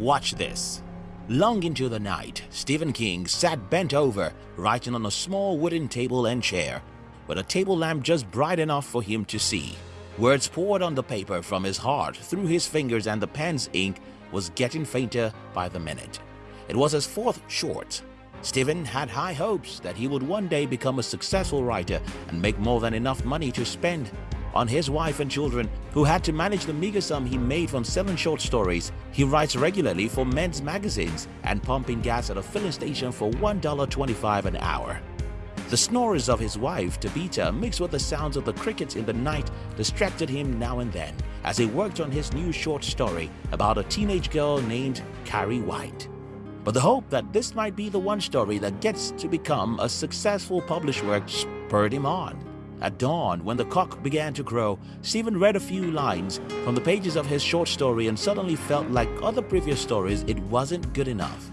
Watch this. Long into the night, Stephen King sat bent over, writing on a small wooden table and chair, with a table lamp just bright enough for him to see. Words poured on the paper from his heart through his fingers and the pen's ink was getting fainter by the minute. It was his fourth short. Stephen had high hopes that he would one day become a successful writer and make more than enough money to spend on his wife and children who had to manage the meager sum he made from selling short stories. He writes regularly for men's magazines and pumping gas at a filling station for $1.25 an hour. The snores of his wife, Tabitha, mixed with the sounds of the crickets in the night distracted him now and then as he worked on his new short story about a teenage girl named Carrie White. But the hope that this might be the one story that gets to become a successful published work spurred him on. At dawn, when the cock began to crow, Stephen read a few lines from the pages of his short story and suddenly felt like other previous stories it wasn't good enough.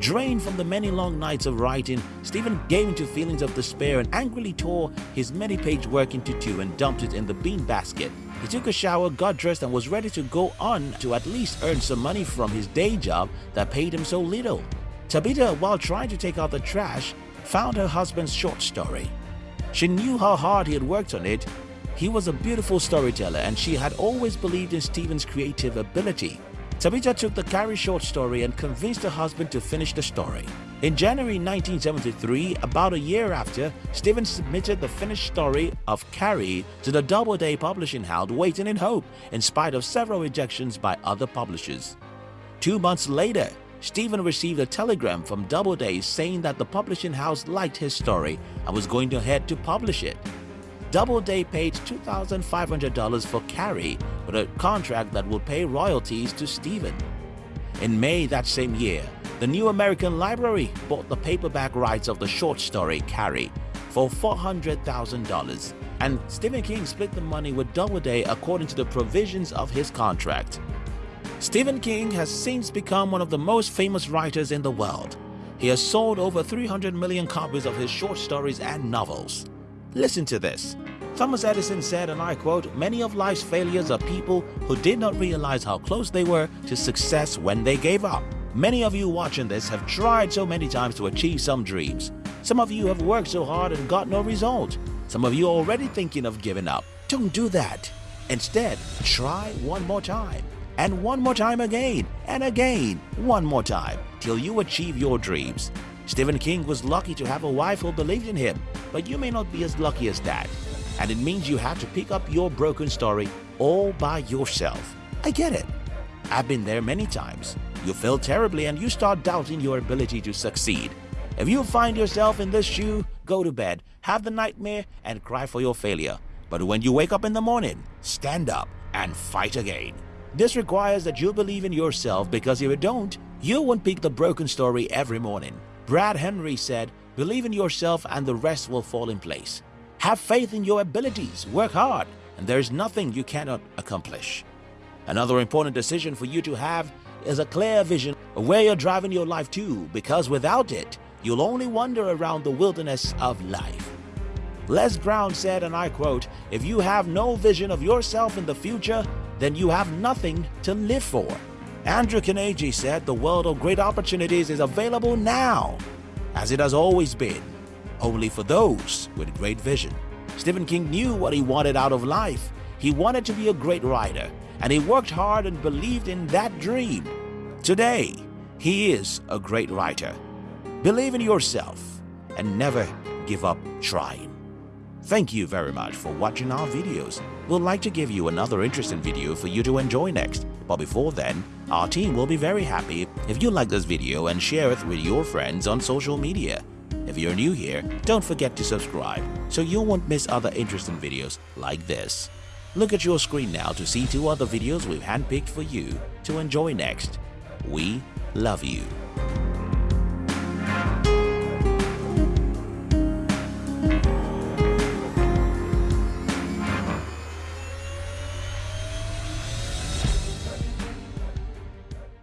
Drained from the many long nights of writing, Stephen gave into feelings of despair and angrily tore his many-page work into two and dumped it in the bean basket. He took a shower, got dressed and was ready to go on to at least earn some money from his day job that paid him so little. Tabitha, while trying to take out the trash, found her husband's short story. She knew how hard he had worked on it. He was a beautiful storyteller and she had always believed in Stephen's creative ability. Tabitha took the Carrie short story and convinced her husband to finish the story. In January 1973, about a year after, Stephen submitted the finished story of Carrie to the Doubleday publishing house Waiting in Hope in spite of several rejections by other publishers. Two months later, Stephen received a telegram from Doubleday saying that the publishing house liked his story and was going ahead to publish it. Doubleday paid $2,500 for Carrie with a contract that will pay royalties to Stephen. In May that same year, the New American Library bought the paperback rights of the short story Carrie for $400,000 and Stephen King split the money with Doubleday according to the provisions of his contract. Stephen King has since become one of the most famous writers in the world. He has sold over 300 million copies of his short stories and novels. Listen to this. Thomas Edison said, and I quote, Many of life's failures are people who did not realize how close they were to success when they gave up. Many of you watching this have tried so many times to achieve some dreams. Some of you have worked so hard and got no result. Some of you are already thinking of giving up. Don't do that. Instead, try one more time and one more time again and again, one more time, till you achieve your dreams. Stephen King was lucky to have a wife who believed in him, but you may not be as lucky as that. And it means you have to pick up your broken story all by yourself. I get it. I've been there many times. You fail terribly and you start doubting your ability to succeed. If you find yourself in this shoe, go to bed, have the nightmare, and cry for your failure. But when you wake up in the morning, stand up and fight again. This requires that you believe in yourself because if you don't, you won't pick the broken story every morning. Brad Henry said, believe in yourself and the rest will fall in place. Have faith in your abilities, work hard, and there is nothing you cannot accomplish. Another important decision for you to have is a clear vision of where you're driving your life to because without it, you'll only wander around the wilderness of life. Les Brown said, and I quote, If you have no vision of yourself in the future, then you have nothing to live for. Andrew Carnegie said the world of great opportunities is available now, as it has always been, only for those with great vision. Stephen King knew what he wanted out of life. He wanted to be a great writer, and he worked hard and believed in that dream. Today, he is a great writer. Believe in yourself and never give up trying. Thank you very much for watching our videos. We'd like to give you another interesting video for you to enjoy next. But before then, our team will be very happy if you like this video and share it with your friends on social media. If you're new here, don't forget to subscribe so you won't miss other interesting videos like this. Look at your screen now to see two other videos we've handpicked for you to enjoy next. We love you.